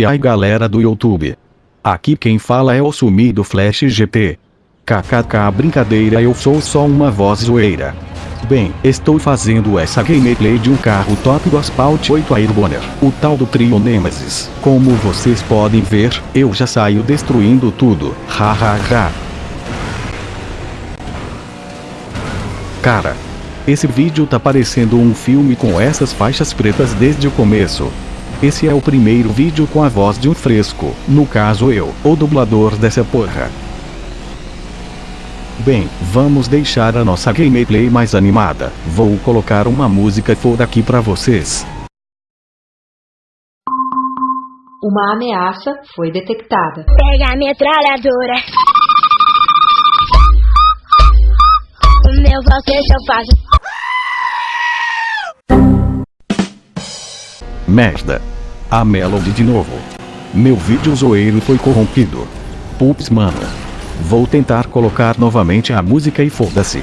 E aí galera do YouTube. Aqui quem fala é o sumido Flash GT. KKK brincadeira eu sou só uma voz zoeira. Bem, estou fazendo essa gameplay de um carro top do Asphalt 8 Airboner, o tal do Trio Nemesis. Como vocês podem ver, eu já saio destruindo tudo, hahaha. Cara, esse vídeo tá parecendo um filme com essas faixas pretas desde o começo. Esse é o primeiro vídeo com a voz de um fresco, no caso eu, o dublador dessa porra. Bem, vamos deixar a nossa gameplay mais animada. Vou colocar uma música foda aqui pra vocês. Uma ameaça foi detectada. Pega a metralhadora. O meu você eu faço. Merda. A Melody de novo. Meu vídeo zoeiro foi corrompido. Pups mano. Vou tentar colocar novamente a música e foda-se.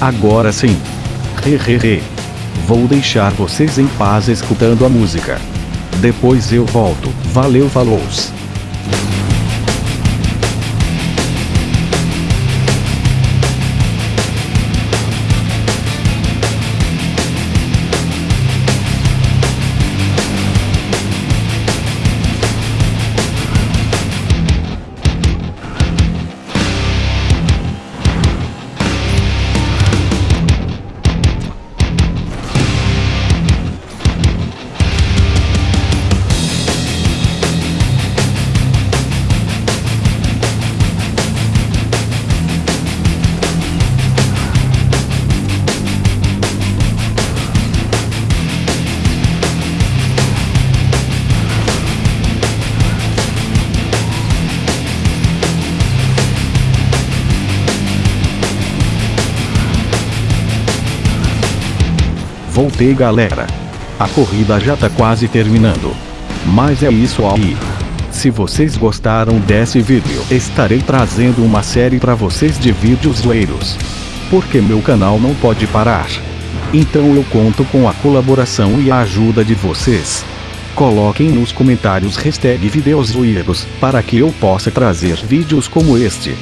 Agora sim. Hehehe. Vou deixar vocês em paz escutando a música. Depois eu volto. Valeu falou Voltei galera. A corrida já tá quase terminando. Mas é isso aí. Se vocês gostaram desse vídeo, estarei trazendo uma série para vocês de vídeos zoeiros. Porque meu canal não pode parar. Então eu conto com a colaboração e a ajuda de vocês. Coloquem nos comentários hashtag videos zoeiros, para que eu possa trazer vídeos como este.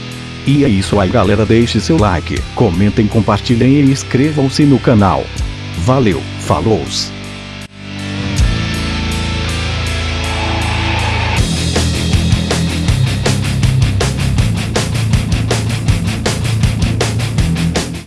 E é isso aí galera deixe seu like, comentem compartilhem e inscrevam-se no canal. Valeu, falou!